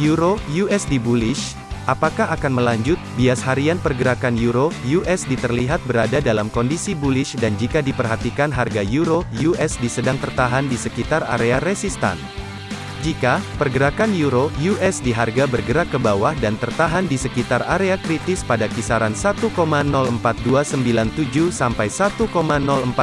Euro USD bullish, apakah akan melanjut? Bias harian pergerakan Euro USD terlihat berada dalam kondisi bullish dan jika diperhatikan harga Euro USD sedang tertahan di sekitar area resistan. Jika pergerakan euro USD harga bergerak ke bawah dan tertahan di sekitar area kritis pada kisaran 1,04297 sampai 1,04146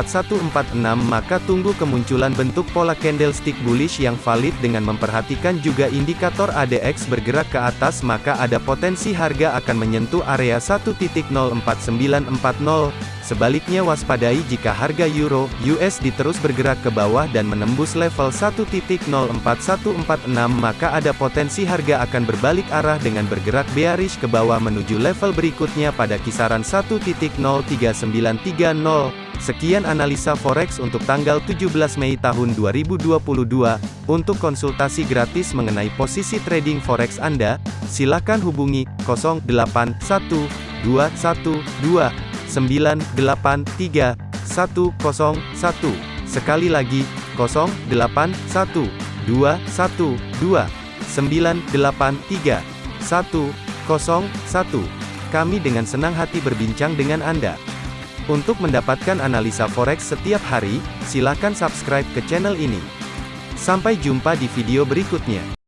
maka tunggu kemunculan bentuk pola candlestick bullish yang valid dengan memperhatikan juga indikator ADX bergerak ke atas maka ada potensi harga akan menyentuh area 1.04940 Sebaliknya waspadai jika harga euro USD terus bergerak ke bawah dan menembus level 1.04146 maka ada potensi harga akan berbalik arah dengan bergerak bearish ke bawah menuju level berikutnya pada kisaran 1.03930. Sekian analisa forex untuk tanggal 17 Mei tahun 2022. Untuk konsultasi gratis mengenai posisi trading forex Anda, silakan hubungi 081212 983 101. Sekali lagi, 081 212 983 101. Kami dengan senang hati berbincang dengan Anda. Untuk mendapatkan analisa forex setiap hari, silakan subscribe ke channel ini. Sampai jumpa di video berikutnya.